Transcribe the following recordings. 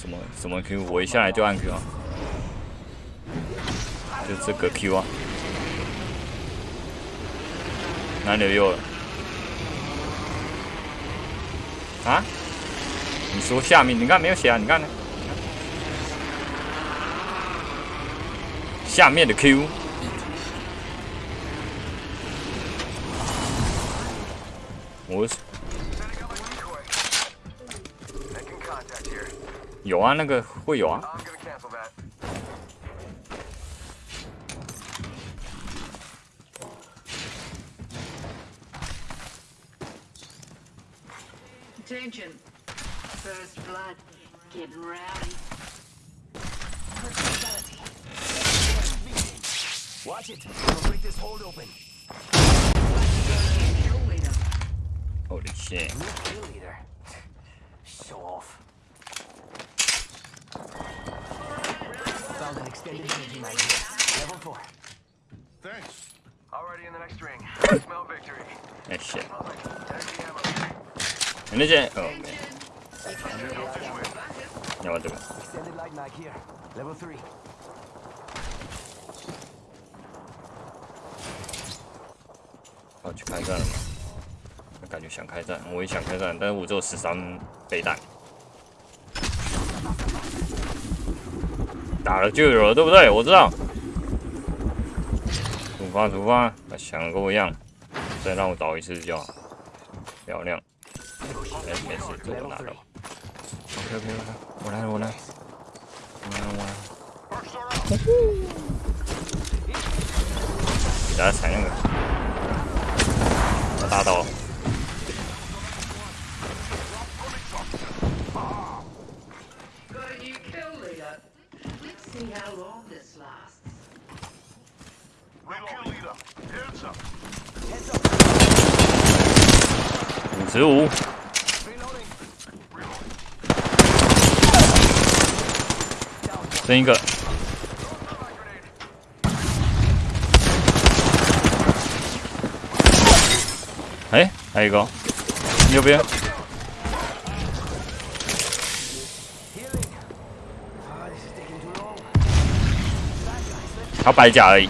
什么什么 Q？我一下来就按 Q 啊，就这个 Q 啊，哪里有了？啊？你说下面？你看没有写啊？你看呢？下面的 Q。我 有啊，那个会有啊。Attention. First blood. Getting rowdy. Watch it. We'll break this hold open. Holy shit. Show off. Extended energy mag Level 4. Thanks. Already in the next ring. Smell victory. Hey, shit. And is it? Oh, man. Yeah, what do Extended light mag here. Level 3. 好，去开战了吗？感觉想开战，我也想开战，但是我只有十三倍弹，打了就有了，对不对？我知道。出发，出发！想的跟我一样，再让我倒一次就好。漂亮。哎，没事，这都拿到。OK OK OK，我来，我来，我来，我来。给大家踩那个，大刀。五十五，剩一个。哎，还有一个，右边。白甲而已。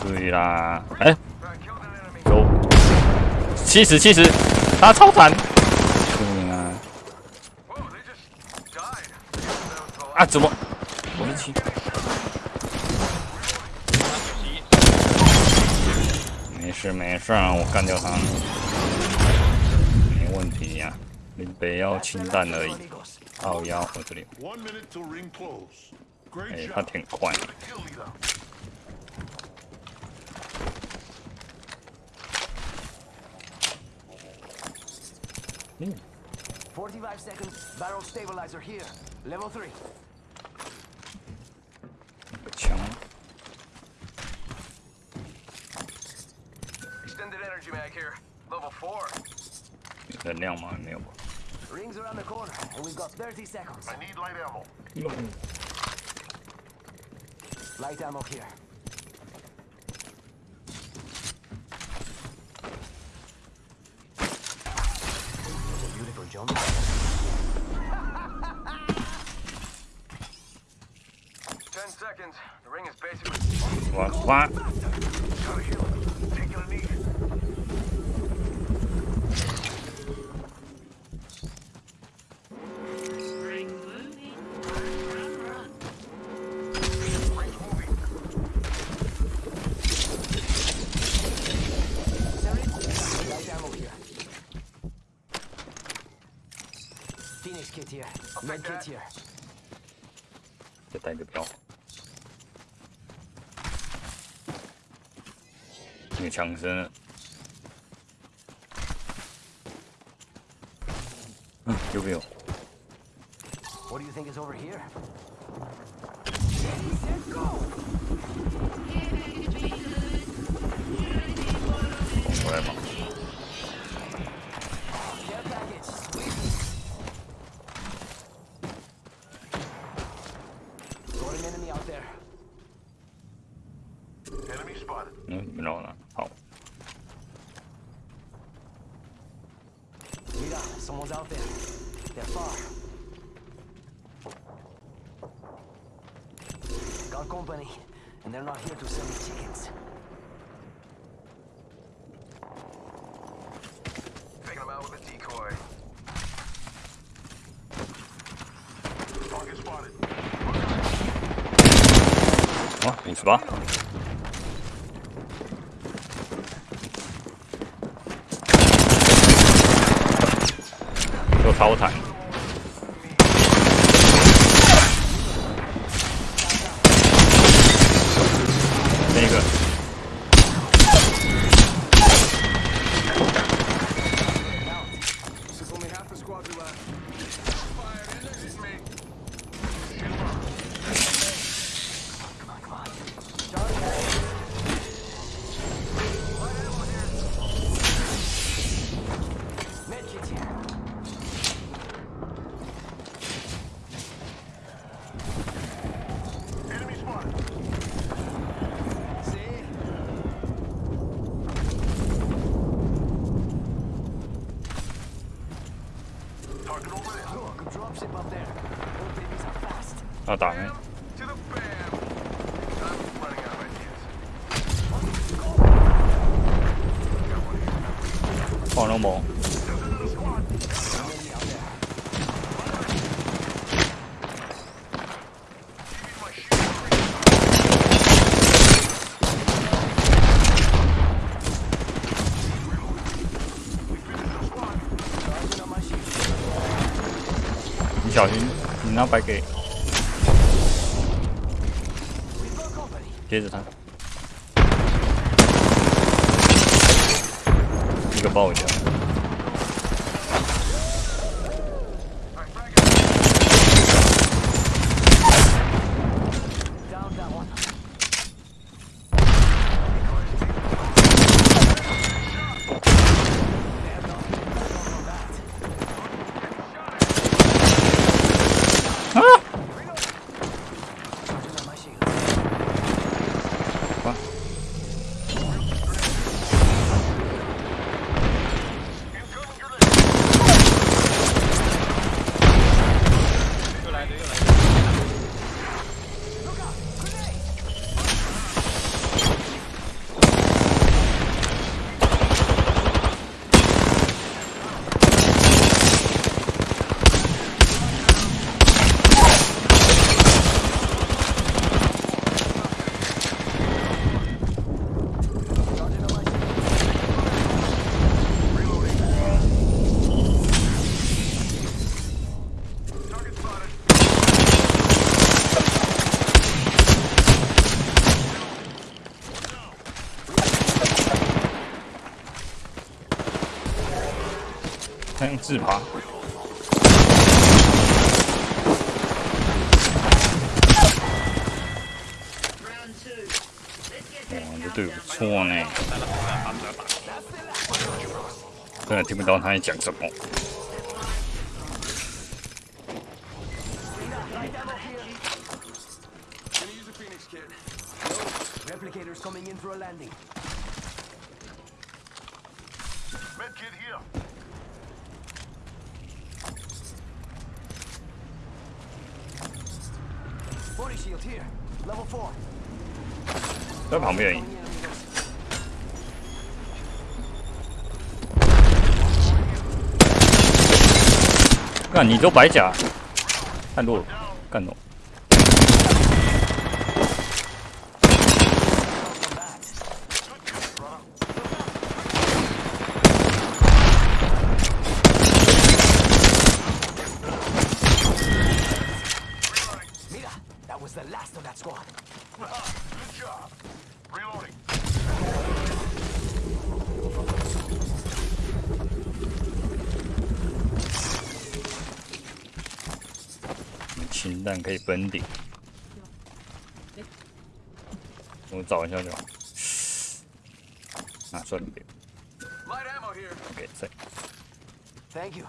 对啦，哎，走，七十七十，他超残。对啊。啊，怎么？我们七。没事没事，我干掉他，没问题呀，你不要清淡而已。哦，要我这里。哎，他挺快。嗯。Forty-five seconds. Barrel stabilizer here. Level three. 枪。Extended energy mag here. Level four. 能量吗？没有吧。 Rings around the corner, and we've got 30 seconds. I need light ammo. light ammo here. Beautiful jump. Ten seconds. The ring is basically. What? What? Gotta heal. Taking a knee. kit here. Med kit here. 再带个标。那个枪声。嗯，右边有。What do you think is over here? Go! Got an enemy out there. Enemy spotted. No, no, no. Oh. Mira, someone's out there. They're far. Got company, and they're not here to sell me tickets. 好，你去吧。有淘汰。打呢？放龙宝。你小心，你那白给。接着他一个爆甲。自爬，哇，这队伍不错呢，真的听不到他在讲什么。Coming in for a landing. Med kit here. Body shield here. Level four. 在旁边。干你都白甲，看弱了，干懂。可以分顶。我找一下就好。啊，算了，别. OK，在 Thank you.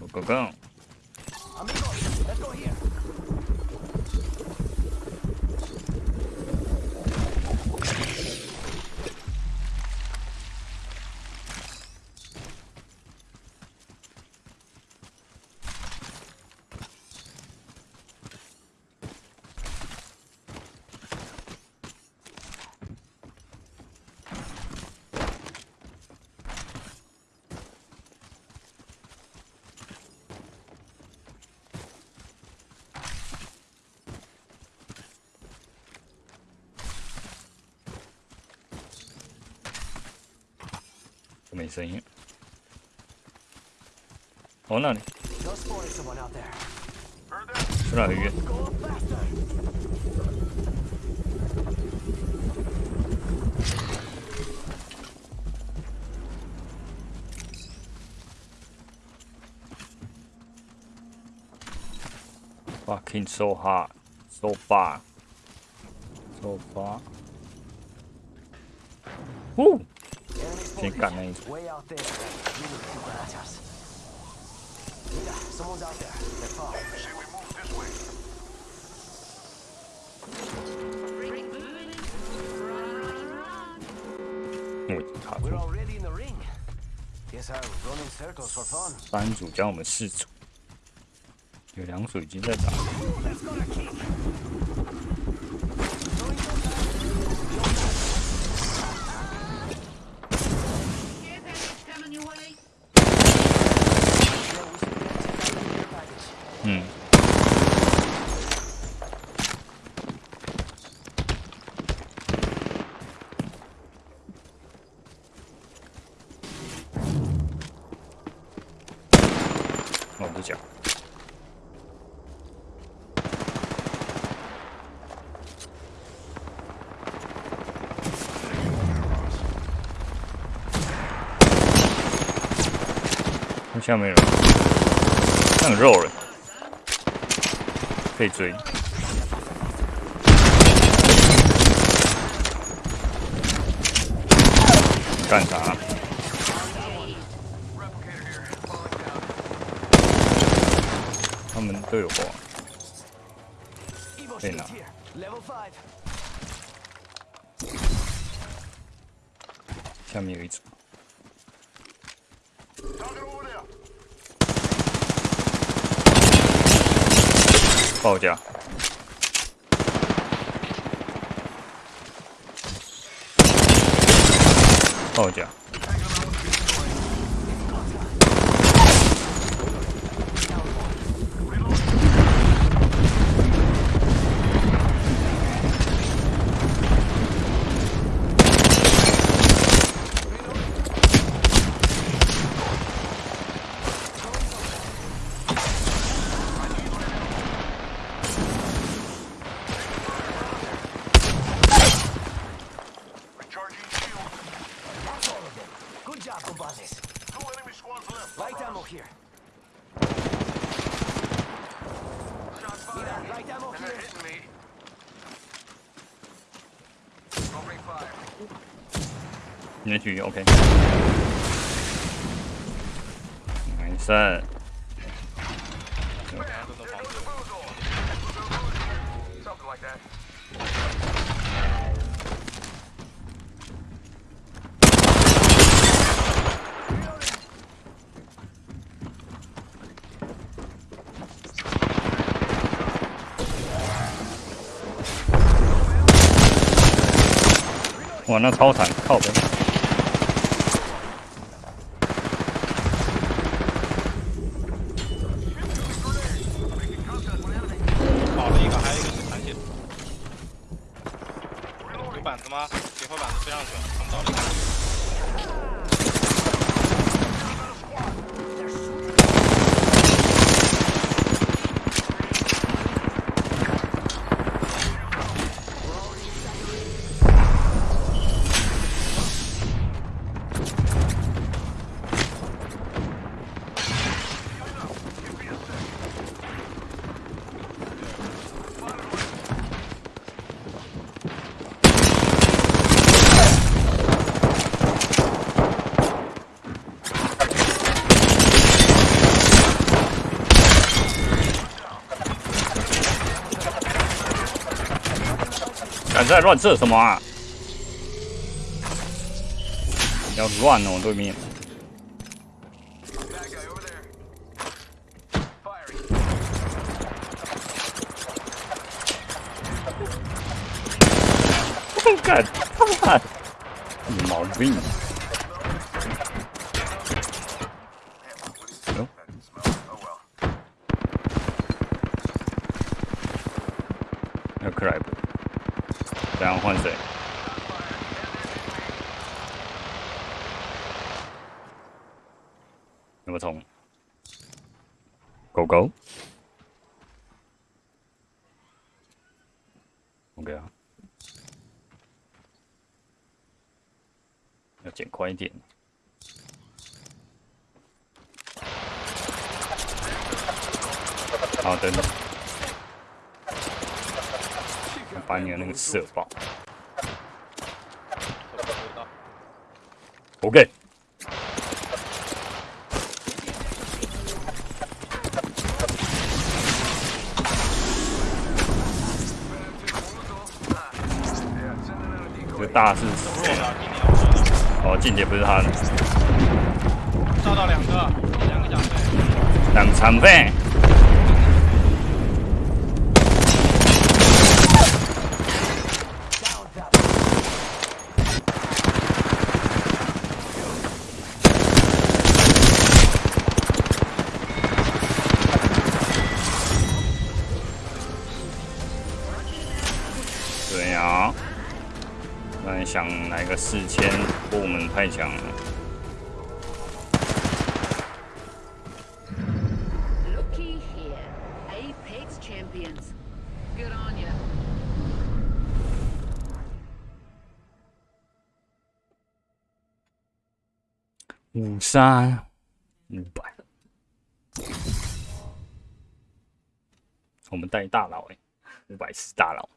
我刚刚 Amigos, let's go here. 来很远。 Go up faster. ，fucking so hard, so far, so far。呜， 先干那一组。我已经卡住 We're 了。already in the ring. Guess I'm running circles for fun. 三组加我们四组，有两组已经在打。嗯，哦，不讲。下面有人，那很肉了，被追。干啥？他们都有货。被拿。下面有一组。报价。报价。Fire. 你的局 OK。没事。There goes the boozle. Something like that. 哇，那超惨，靠背。在乱射什么啊？要乱哦，对面！我操！你毛病！狗狗。OK 啊，要剪快一点。好，等等，把你的那个射爆。OK，大是弱的啊，今年我说的，哦，静姐不是他的，炸到两个，两个奖杯，两残废。Down, top. 对呀、那你想来个四千，或我们太强了。Looky here. Apex champions. Good on you. 五三五百，我们带大佬哎、五百是大佬。